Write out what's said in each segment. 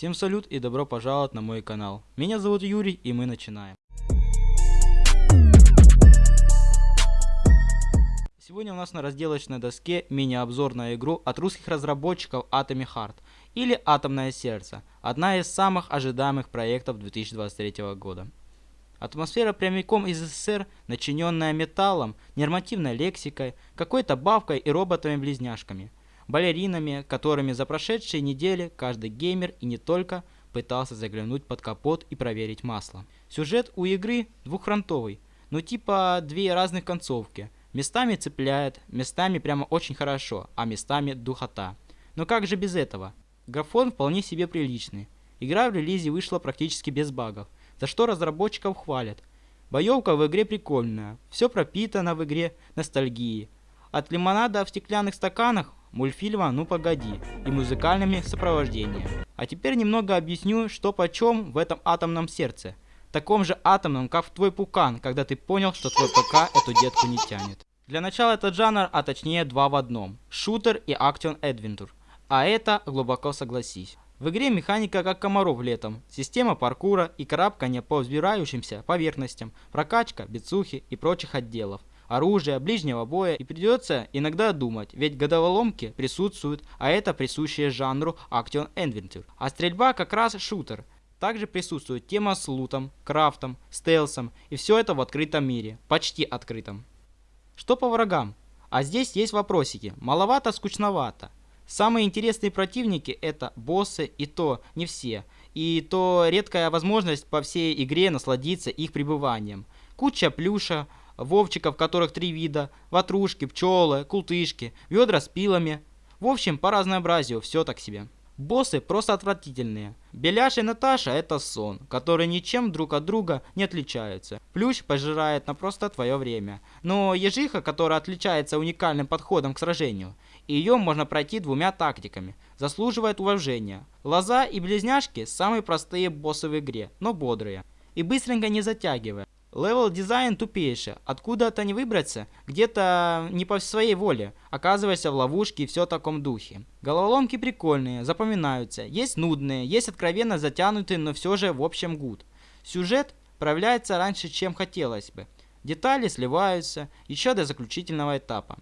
Всем салют и добро пожаловать на мой канал. Меня зовут Юрий и мы начинаем. Сегодня у нас на разделочной доске мини-обзор на игру от русских разработчиков Atomic Heart или Атомное сердце, одна из самых ожидаемых проектов 2023 года. Атмосфера прямиком из СССР, начиненная металлом, нормативной лексикой, какой-то бабкой и роботами-близняшками – балеринами, которыми за прошедшие недели каждый геймер и не только пытался заглянуть под капот и проверить масло. Сюжет у игры двухфронтовый, ну типа две разных концовки. Местами цепляет, местами прямо очень хорошо, а местами духота. Но как же без этого? Графон вполне себе приличный. Игра в релизе вышла практически без багов, за что разработчиков хвалят. Боевка в игре прикольная, все пропитано в игре ностальгией. От лимонада в стеклянных стаканах мультфильма «Ну погоди» и музыкальными сопровождениями. А теперь немного объясню, что почем в этом атомном сердце. Таком же атомном, как в твой пукан, когда ты понял, что твой ПК эту детку не тянет. Для начала этот жанр, а точнее два в одном. Шутер и Action Adventure. А это, глубоко согласись. В игре механика как комаров летом, система паркура и карабкания по взбирающимся поверхностям, прокачка, бицухи и прочих отделов оружия, ближнего боя и придется иногда думать, ведь годоволомки присутствуют, а это присущее жанру Action Adventure. А стрельба как раз шутер. Также присутствует тема с лутом, крафтом, стелсом и все это в открытом мире, почти открытом. Что по врагам? А здесь есть вопросики, маловато, скучновато. Самые интересные противники это боссы и то не все, и то редкая возможность по всей игре насладиться их пребыванием. Куча плюша, вовчиков, которых три вида, ватрушки, пчелы, култышки, ведра с пилами. В общем, по разнообразию все так себе. Боссы просто отвратительные. Беляш и Наташа это сон, который ничем друг от друга не отличаются. Плющ пожирает на просто твое время. Но ежиха, которая отличается уникальным подходом к сражению, ее можно пройти двумя тактиками, заслуживает уважения. Лоза и близняшки самые простые боссы в игре, но бодрые. И быстренько не затягивая. Левел дизайн тупейший. Откуда-то не выбраться, где-то не по своей воле. Оказываешься в ловушке и все в таком духе. Головоломки прикольные, запоминаются. Есть нудные, есть откровенно затянутые, но все же в общем гуд. Сюжет проявляется раньше, чем хотелось бы. Детали сливаются еще до заключительного этапа.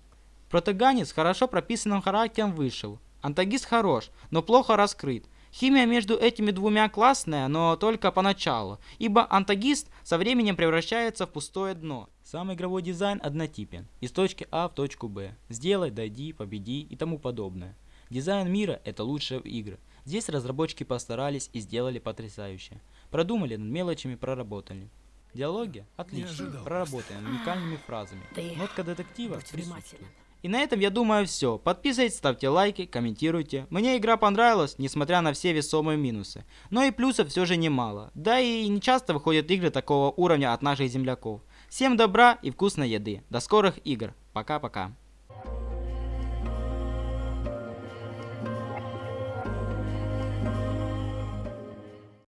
Протагонист хорошо прописанным характером вышел. Антагист хорош, но плохо раскрыт. Химия между этими двумя классная, но только поначалу, ибо антагист со временем превращается в пустое дно. Сам игровой дизайн однотипен, из точки А в точку Б. Сделай, дойди, победи и тому подобное. Дизайн мира – это лучшие игры. Здесь разработчики постарались и сделали потрясающе. Продумали над мелочами, проработали. Диалоги? Отлично. Проработаем уникальными фразами. Нотка детектива присутствует. И на этом я думаю все. Подписывайтесь, ставьте лайки, комментируйте. Мне игра понравилась, несмотря на все весомые минусы. Но и плюсов все же немало. Да и не часто выходят игры такого уровня от наших земляков. Всем добра и вкусной еды. До скорых игр. Пока-пока.